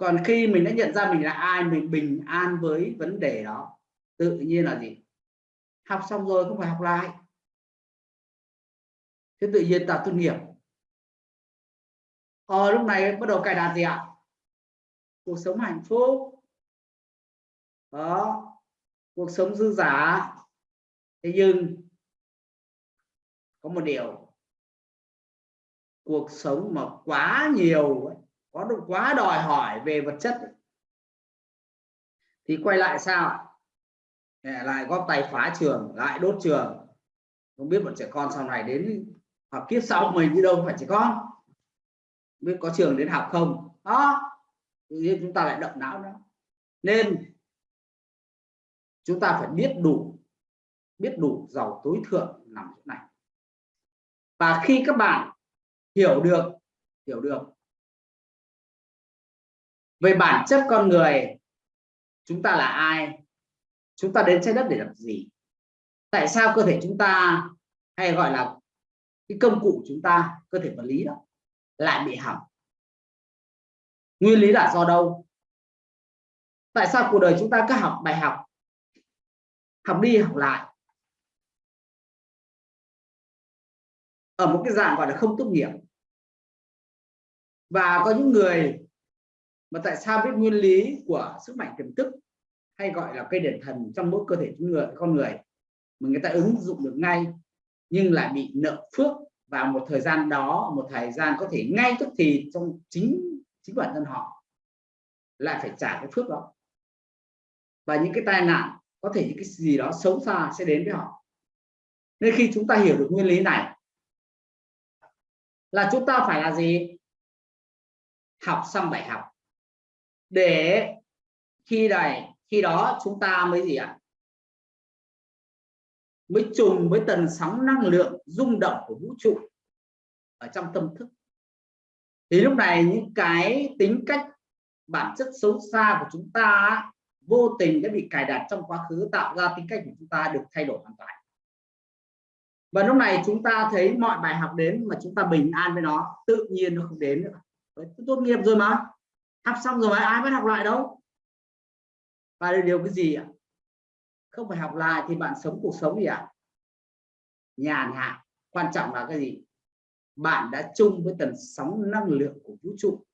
còn khi mình đã nhận ra mình là ai, mình bình an với vấn đề đó, tự nhiên là gì? Học xong rồi không phải học lại. Thế tự nhiên ta tốt nghiệp ờ lúc này bắt đầu cài đặt gì ạ? Cuộc sống hạnh phúc. Đó, cuộc sống dư giả thế nhưng, có một điều. Cuộc sống mà quá nhiều ấy có được quá đòi hỏi về vật chất thì quay lại sao lại góp tay phá trường, lại đốt trường. Không biết bọn trẻ con sau này đến học kiếp sau mình đi đâu, phải trẻ con? Biết có trường đến học không? Đó. Nên chúng ta lại động não đó. Nên chúng ta phải biết đủ biết đủ giàu tối thượng nằm chỗ này. Và khi các bạn hiểu được hiểu được về bản chất con người, chúng ta là ai? Chúng ta đến trái đất để làm gì? Tại sao cơ thể chúng ta hay gọi là cái công cụ chúng ta, cơ thể vật lý đó, lại bị hỏng? Nguyên lý là do đâu? Tại sao cuộc đời chúng ta cứ học bài học học đi học lại? Ở một cái dạng gọi là không tốt nghiệp. Và có những người mà tại sao biết nguyên lý của sức mạnh tiềm thức hay gọi là cây đền thần trong mỗi cơ thể con người con người mà người ta ứng dụng được ngay, nhưng lại bị nợ phước vào một thời gian đó, một thời gian có thể ngay tức thì trong chính chính bản thân họ lại phải trả cái phước đó. Và những cái tai nạn, có thể những cái gì đó xấu xa sẽ đến với họ. Nên khi chúng ta hiểu được nguyên lý này, là chúng ta phải là gì? Học xong bài học để khi này, khi đó chúng ta mới gì ạ? Mới trùng với tần sóng năng lượng rung động của vũ trụ ở trong tâm thức. Thì lúc này những cái tính cách, bản chất xấu xa của chúng ta vô tình đã bị cài đặt trong quá khứ, tạo ra tính cách của chúng ta được thay đổi hoàn toàn. Và lúc này chúng ta thấy mọi bài học đến mà chúng ta bình an với nó, tự nhiên nó không đến nữa. Tốt nghiệp rồi mà học xong rồi ai mới học lại đâu. Và điều cái gì ạ? Không phải học lại thì bạn sống cuộc sống gì ạ? À? nhàn hạ. Quan trọng là cái gì? Bạn đã chung với tần sóng năng lượng của vũ trụ.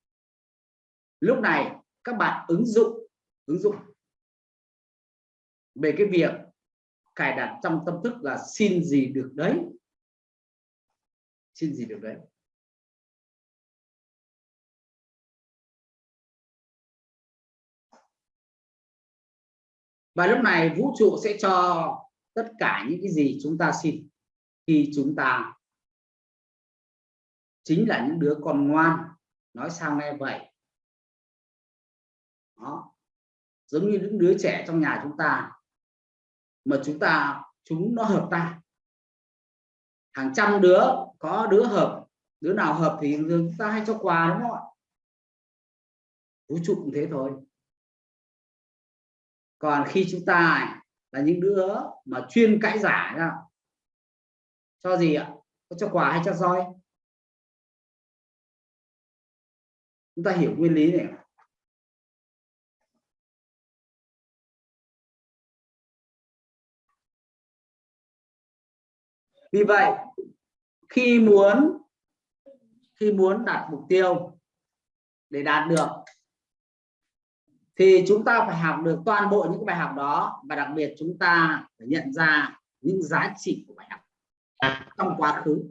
Lúc này, các bạn ứng dụng ứng dụng về cái việc cài đặt trong tâm thức là xin gì được đấy. Xin gì được đấy. Và lúc này vũ trụ sẽ cho tất cả những cái gì chúng ta xin khi chúng ta chính là những đứa con ngoan. Nói sao nghe vậy? Đó. Giống như những đứa trẻ trong nhà chúng ta mà chúng ta, chúng nó hợp ta hàng trăm đứa, có đứa hợp, đứa nào hợp thì chúng ta hay cho quà, đúng không ạ? Vũ trụ cũng thế thôi còn khi chúng ta là những đứa mà chuyên cãi giả ra cho gì ạ? Có cho quà hay cho roi? Chúng ta hiểu nguyên lý này vì vậy, khi muốn khi muốn đạt mục tiêu để đạt được thì chúng ta phải học được toàn bộ những bài học đó và đặc biệt chúng ta phải nhận ra những giá trị của bài học trong quá khứ.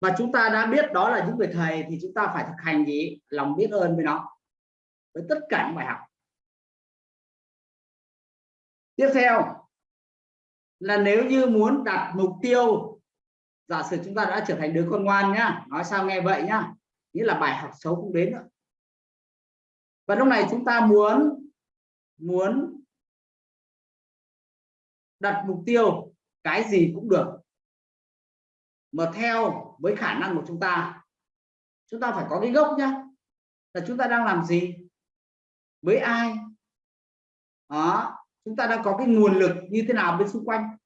Và chúng ta đã biết đó là những người thầy thì chúng ta phải thực hành gì? Lòng biết ơn với nó, với tất cả những bài học. Tiếp theo là nếu như muốn đặt mục tiêu, giả sử chúng ta đã trở thành đứa con ngoan nhá, nói sao nghe vậy nhá, nghĩa là bài học xấu cũng đến nữa và lúc này chúng ta muốn muốn đặt mục tiêu cái gì cũng được. Mà theo với khả năng của chúng ta chúng ta phải có cái gốc nhá. Là chúng ta đang làm gì? Với ai? Đó, chúng ta đang có cái nguồn lực như thế nào bên xung quanh?